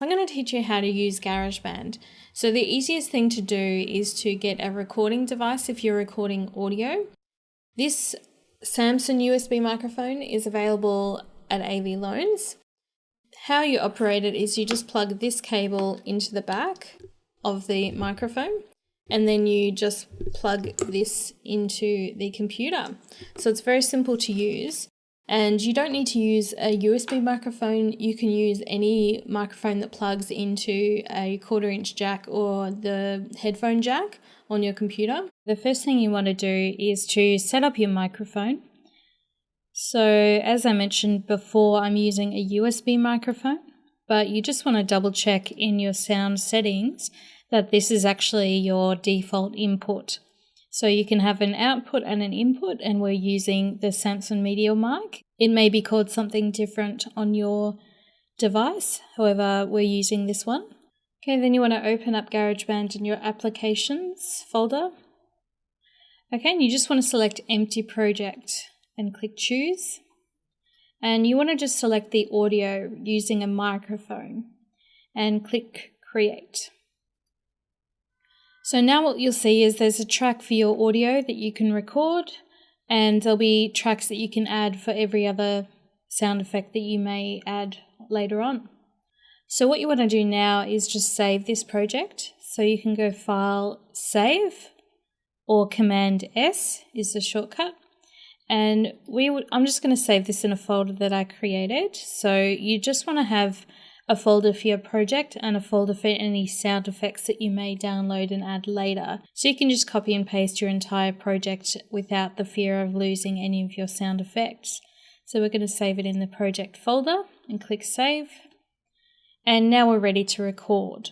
I'm going to teach you how to use GarageBand. So the easiest thing to do is to get a recording device if you're recording audio. This Samson USB microphone is available at AV Loans. How you operate it is you just plug this cable into the back of the microphone and then you just plug this into the computer. So it's very simple to use. And you don't need to use a USB microphone. You can use any microphone that plugs into a quarter inch jack or the headphone jack on your computer. The first thing you want to do is to set up your microphone. So as I mentioned before, I'm using a USB microphone, but you just want to double check in your sound settings that this is actually your default input. So you can have an output and an input, and we're using the Samson Media mic. It may be called something different on your device, however, we're using this one. Okay, then you want to open up GarageBand in your applications folder. Okay, and you just want to select empty project and click choose. And you want to just select the audio using a microphone and click create. So now what you'll see is there's a track for your audio that you can record and there'll be tracks that you can add for every other sound effect that you may add later on. So what you want to do now is just save this project. So you can go File, Save, or Command S is the shortcut. And we would, I'm just going to save this in a folder that I created. So you just want to have a folder for your project and a folder for any sound effects that you may download and add later. So you can just copy and paste your entire project without the fear of losing any of your sound effects. So we're going to save it in the project folder and click save. And now we're ready to record.